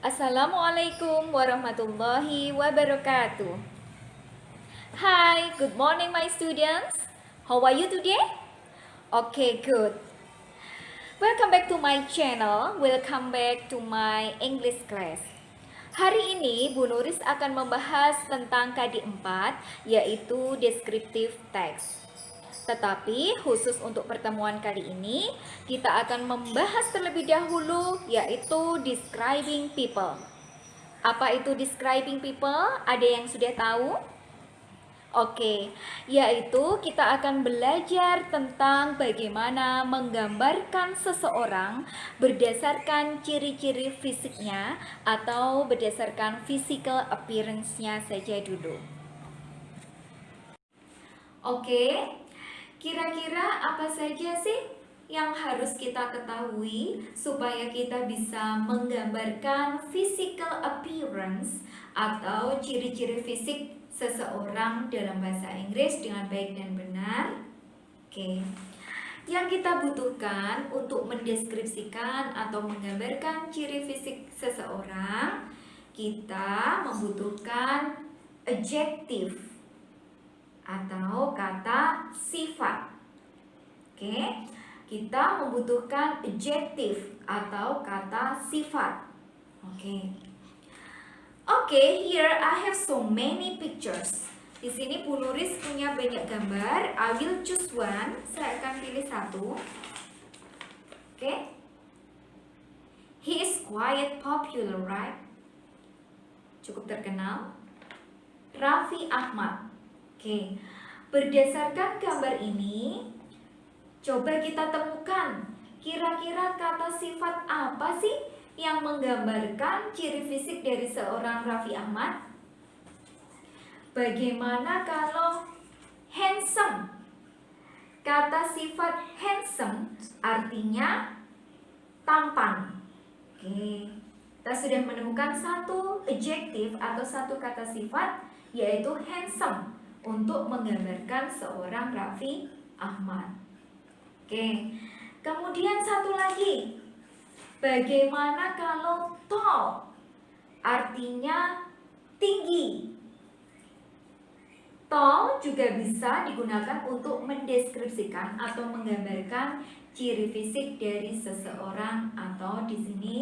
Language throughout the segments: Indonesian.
Assalamualaikum warahmatullahi wabarakatuh. Hi, good morning my students. How are you today? Okay, good. Welcome back to my channel. Welcome back to my English class. Hari ini Bu Nuris akan membahas tentang KD 4 yaitu descriptive text. Tetapi khusus untuk pertemuan kali ini, kita akan membahas terlebih dahulu yaitu describing people. Apa itu describing people? Ada yang sudah tahu? Oke, yaitu kita akan belajar tentang bagaimana menggambarkan seseorang berdasarkan ciri-ciri fisiknya atau berdasarkan physical appearance-nya saja dulu. Oke, Kira-kira apa saja sih yang harus kita ketahui supaya kita bisa menggambarkan physical appearance atau ciri-ciri fisik seseorang dalam bahasa Inggris dengan baik dan benar? Oke. Yang kita butuhkan untuk mendeskripsikan atau menggambarkan ciri fisik seseorang, kita membutuhkan adjective atau kata sifat. Oke, kita membutuhkan adjective atau kata sifat. Oke. Oke, here I have so many pictures. Di sini Bu Nuris punya banyak gambar. I will choose one. Saya akan pilih satu. Oke. He is quite popular, right? Cukup terkenal. Raffi Ahmad. Oke, berdasarkan gambar ini, coba kita temukan kira-kira kata sifat apa sih yang menggambarkan ciri fisik dari seorang Raffi Ahmad? Bagaimana kalau handsome? Kata sifat handsome artinya tampan. Oke, kita sudah menemukan satu adjektif atau satu kata sifat yaitu handsome untuk menggambarkan seorang Raffi Ahmad. Oke, kemudian satu lagi. Bagaimana kalau tall? Artinya tinggi. Tall juga bisa digunakan untuk mendeskripsikan atau menggambarkan ciri fisik dari seseorang atau di sini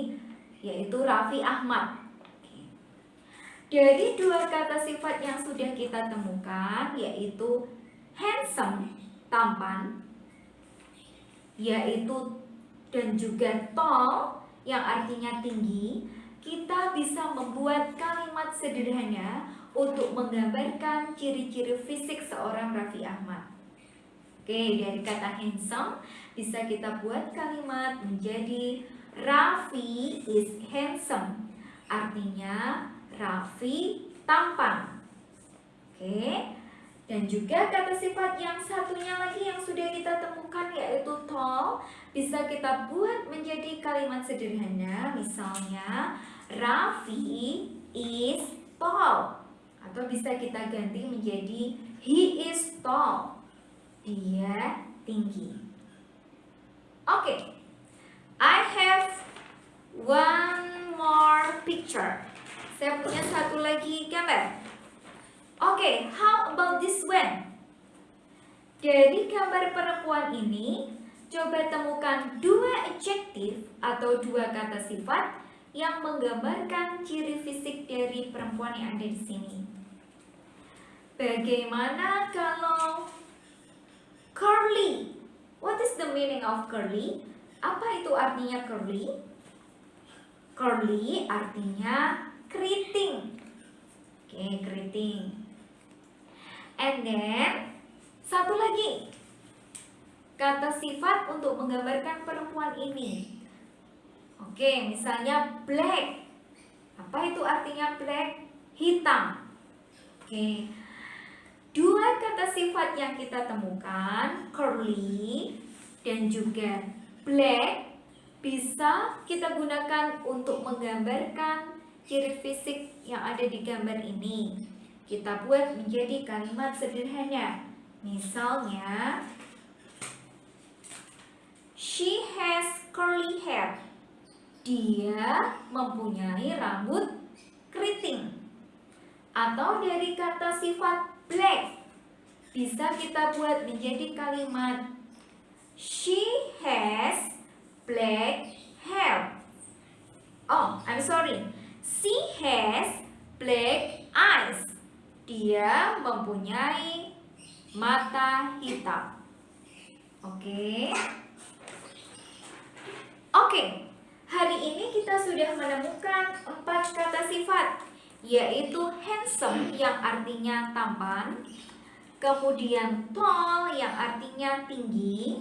yaitu Raffi Ahmad. Dari dua kata sifat yang sudah kita temukan yaitu handsome, tampan, yaitu dan juga tall yang artinya tinggi, kita bisa membuat kalimat sederhana untuk menggambarkan ciri-ciri fisik seorang Raffi Ahmad. Oke, dari kata handsome bisa kita buat kalimat menjadi Raffi is handsome. Artinya Raffi tampan. Oke. Dan juga kata sifat yang satunya lagi yang sudah kita temukan yaitu tall bisa kita buat menjadi kalimat sederhana misalnya Raffi is tall atau bisa kita ganti menjadi he is tall. Dia tinggi. Oke. Okay. I have one more picture. Saya punya satu lagi gambar. Oke, okay, how about this one? Dari gambar perempuan ini, coba temukan dua adjektif atau dua kata sifat yang menggambarkan ciri fisik dari perempuan yang ada di sini. Bagaimana kalau curly? What is the meaning of curly? Apa itu artinya curly? Curly artinya keriting. Oke, keriting. And then satu lagi. Kata sifat untuk menggambarkan perempuan ini. Oke, misalnya black. Apa itu artinya black? Hitam. Oke. Dua kata sifat yang kita temukan, curly dan juga black, bisa kita gunakan untuk menggambarkan ciri fisik yang ada di gambar ini kita buat menjadi kalimat sederhana. Misalnya, she has curly hair. dia mempunyai rambut keriting. Atau dari kata sifat black bisa kita buat menjadi kalimat She has black hair. Oh, I'm sorry. She has black eyes. Dia mempunyai mata hitam. Oke. Okay. Oke. Okay. Hari ini kita sudah menemukan empat kata sifat yaitu handsome yang artinya tampan, kemudian tall yang artinya tinggi,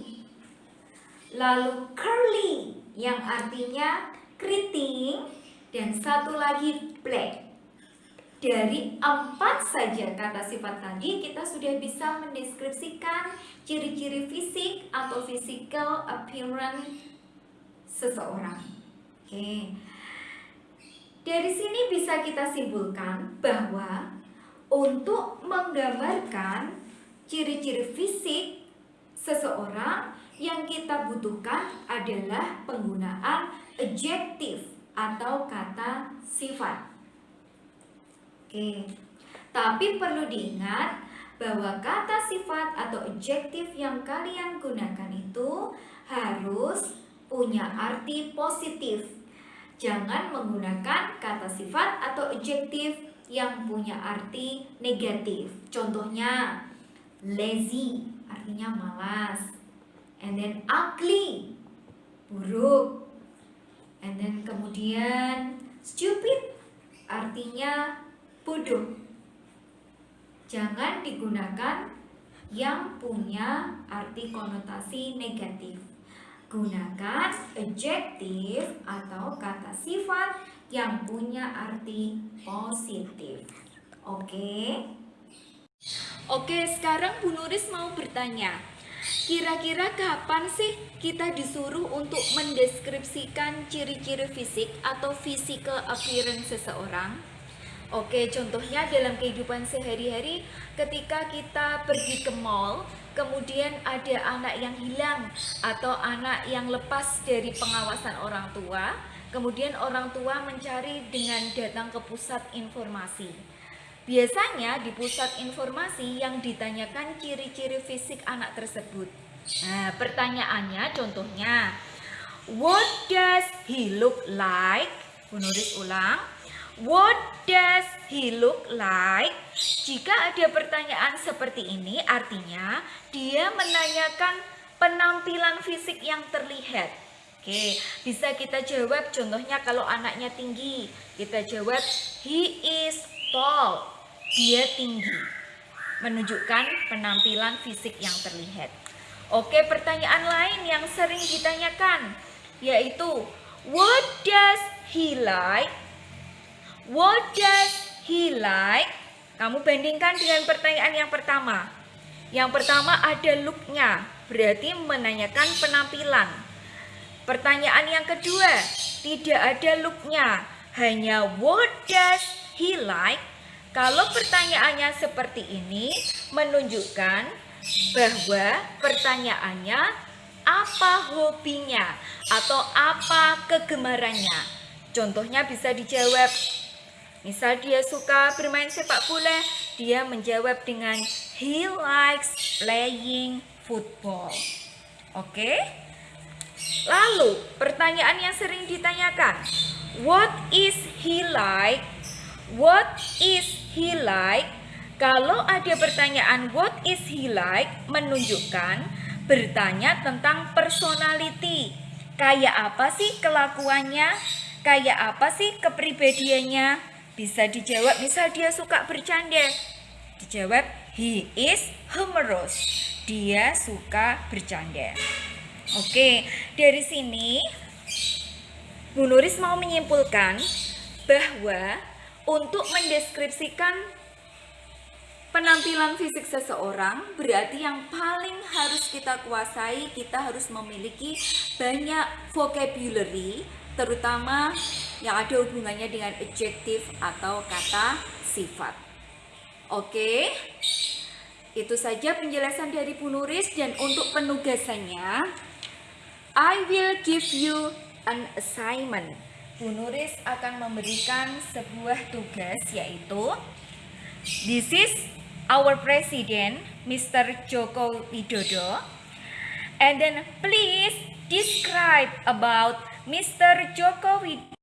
lalu curly yang artinya keriting, dan satu lagi black. Dari empat saja kata sifat tadi, kita sudah bisa mendeskripsikan ciri-ciri fisik atau physical appearance seseorang. Oke. Dari sini bisa kita simpulkan bahwa untuk menggambarkan ciri-ciri fisik seseorang yang kita butuhkan adalah penggunaan adjektif atau kata sifat. Oke. Tapi perlu diingat bahwa kata sifat atau adjektif yang kalian gunakan itu harus punya arti positif. Jangan menggunakan kata sifat atau adjektif yang punya arti negatif. Contohnya, lazy artinya malas. And then ugly, buruk. And then kemudian stupid artinya bodoh. Jangan digunakan yang punya arti konotasi negatif. Gunakan adjektif atau kata sifat yang punya arti positif. Oke? Oke, sekarang Bu Nuris mau bertanya. Kira-kira kapan sih kita disuruh untuk mendeskripsikan ciri-ciri fisik atau physical appearance seseorang? Oke, contohnya dalam kehidupan sehari-hari ketika kita pergi ke mall, kemudian ada anak yang hilang atau anak yang lepas dari pengawasan orang tua, Kemudian orang tua mencari dengan datang ke pusat informasi. Biasanya di pusat informasi yang ditanyakan ciri-ciri fisik anak tersebut. Nah, pertanyaannya contohnya, what does he look like? Menulis ulang. What does he look like? Jika ada pertanyaan seperti ini, artinya dia menanyakan penampilan fisik yang terlihat. Oke, bisa kita jawab contohnya kalau anaknya tinggi, kita jawab he is tall. Dia tinggi. Menunjukkan penampilan fisik yang terlihat. Oke, pertanyaan lain yang sering ditanyakan yaitu what does he like? What does he like? Kamu bandingkan dengan pertanyaan yang pertama. Yang pertama ada looknya, berarti menanyakan penampilan. Pertanyaan yang kedua, tidak ada looknya, hanya what does he like? Kalau pertanyaannya seperti ini, menunjukkan bahwa pertanyaannya apa hobinya atau apa kegemarannya. Contohnya bisa dijawab, misal dia suka bermain sepak bola, dia menjawab dengan he likes playing football. Oke? Lalu, pertanyaan yang sering ditanyakan, what is he like? What is he like? Kalau ada pertanyaan what is he like menunjukkan bertanya tentang personality. Kayak apa sih kelakuannya? Kayak apa sih kepribadiannya? Bisa dijawab misal dia suka bercanda. Dijawab he is humorous. Dia suka bercanda. Oke, dari sini Bu Nuris mau menyimpulkan bahwa untuk mendeskripsikan penampilan fisik seseorang berarti yang paling harus kita kuasai, kita harus memiliki banyak vocabulary terutama yang ada hubungannya dengan adjektif atau kata sifat. Oke. Itu saja penjelasan dari Bu Nuris dan untuk penugasannya I will give you an assignment. Penulis akan memberikan sebuah tugas yaitu This is our president, Mr. Joko Widodo. And then please describe about Mr. Joko Widodo